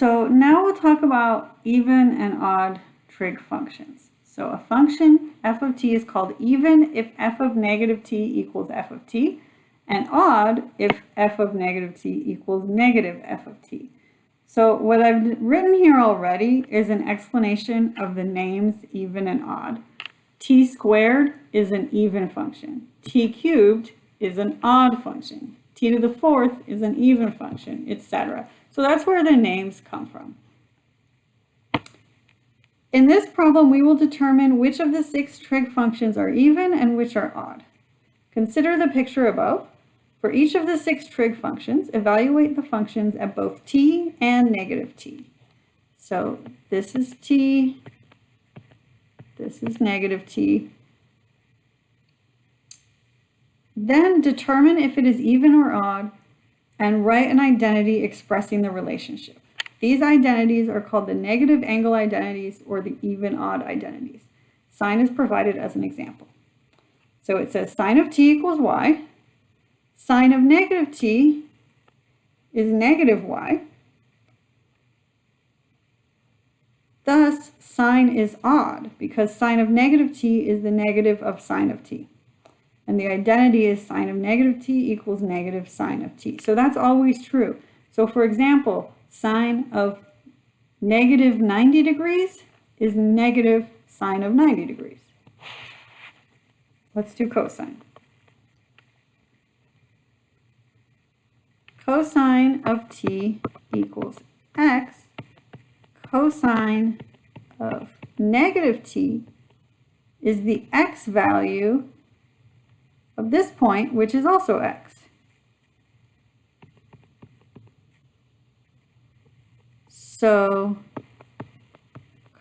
So now we'll talk about even and odd trig functions. So a function f of t is called even if f of negative t equals f of t, and odd if f of negative t equals negative f of t. So what I've written here already is an explanation of the names even and odd. t squared is an even function. t cubed is an odd function. t to the fourth is an even function, etc. So that's where the names come from. In this problem, we will determine which of the six trig functions are even and which are odd. Consider the picture above. For each of the six trig functions, evaluate the functions at both t and negative t. So this is t, this is negative t. Then determine if it is even or odd and write an identity expressing the relationship. These identities are called the negative angle identities or the even odd identities. Sine is provided as an example. So it says sine of t equals y, Sine of negative t is negative y. Thus, sine is odd because sine of negative t is the negative of sine of t. And the identity is sine of negative t equals negative sine of t. So that's always true. So for example, sine of negative 90 degrees is negative sine of 90 degrees. Let's do cosine. cosine of t equals x, cosine of negative t is the x value of this point, which is also x. So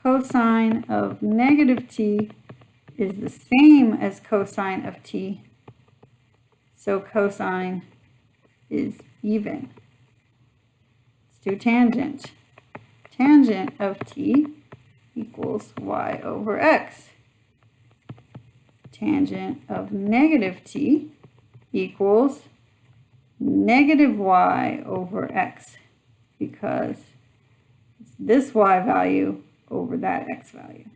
cosine of negative t is the same as cosine of t. So cosine is even. Let's do tangent. Tangent of t equals y over x. Tangent of negative t equals negative y over x because it's this y value over that x value.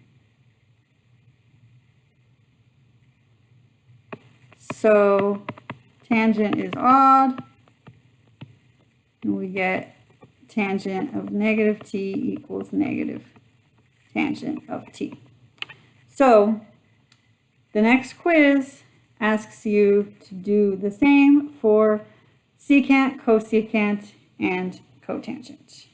So tangent is odd, and we get tangent of negative t equals negative tangent of t. So the next quiz asks you to do the same for secant, cosecant, and cotangent.